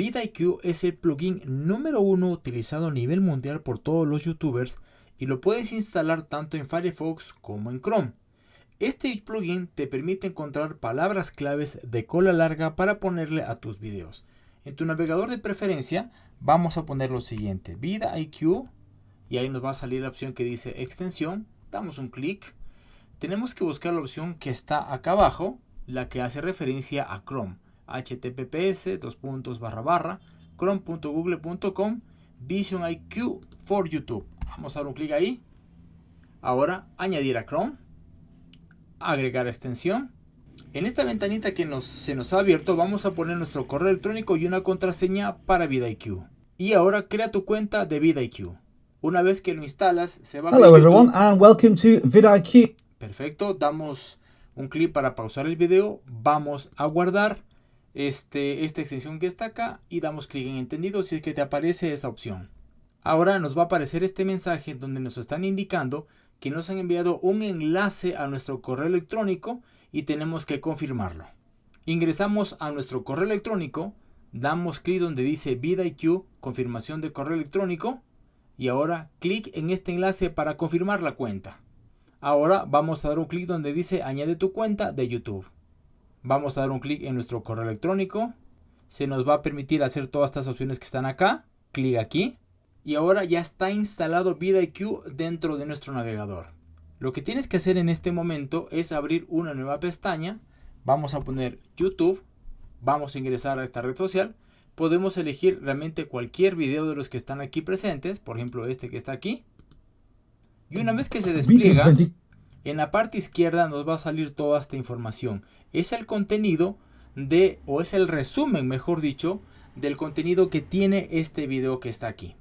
vidIQ es el plugin número uno utilizado a nivel mundial por todos los youtubers y lo puedes instalar tanto en Firefox como en Chrome. Este plugin te permite encontrar palabras claves de cola larga para ponerle a tus videos. En tu navegador de preferencia vamos a poner lo siguiente, vidIQ y ahí nos va a salir la opción que dice extensión, damos un clic. Tenemos que buscar la opción que está acá abajo, la que hace referencia a Chrome https dos puntos barra barra chrome.google.com Vision IQ for YouTube. Vamos a dar un clic ahí. Ahora añadir a Chrome. Agregar extensión. En esta ventanita que nos, se nos ha abierto vamos a poner nuestro correo electrónico y una contraseña para VidIQ. Y ahora crea tu cuenta de VidIQ. Una vez que lo instalas se va a... Hello everyone and welcome to VidIQ. Perfecto, damos un clic para pausar el video. Vamos a guardar este, esta extensión que está acá y damos clic en entendido si es que te aparece esa opción. Ahora nos va a aparecer este mensaje donde nos están indicando que nos han enviado un enlace a nuestro correo electrónico y tenemos que confirmarlo. Ingresamos a nuestro correo electrónico, damos clic donde dice VidIQ, confirmación de correo electrónico y ahora clic en este enlace para confirmar la cuenta. Ahora vamos a dar un clic donde dice añade tu cuenta de YouTube. Vamos a dar un clic en nuestro correo electrónico. Se nos va a permitir hacer todas estas opciones que están acá. Clic aquí. Y ahora ya está instalado VidIQ dentro de nuestro navegador. Lo que tienes que hacer en este momento es abrir una nueva pestaña. Vamos a poner YouTube. Vamos a ingresar a esta red social. Podemos elegir realmente cualquier video de los que están aquí presentes. Por ejemplo, este que está aquí. Y una vez que se despliega, en la parte izquierda nos va a salir toda esta información. Es el contenido de, o es el resumen, mejor dicho, del contenido que tiene este video que está aquí.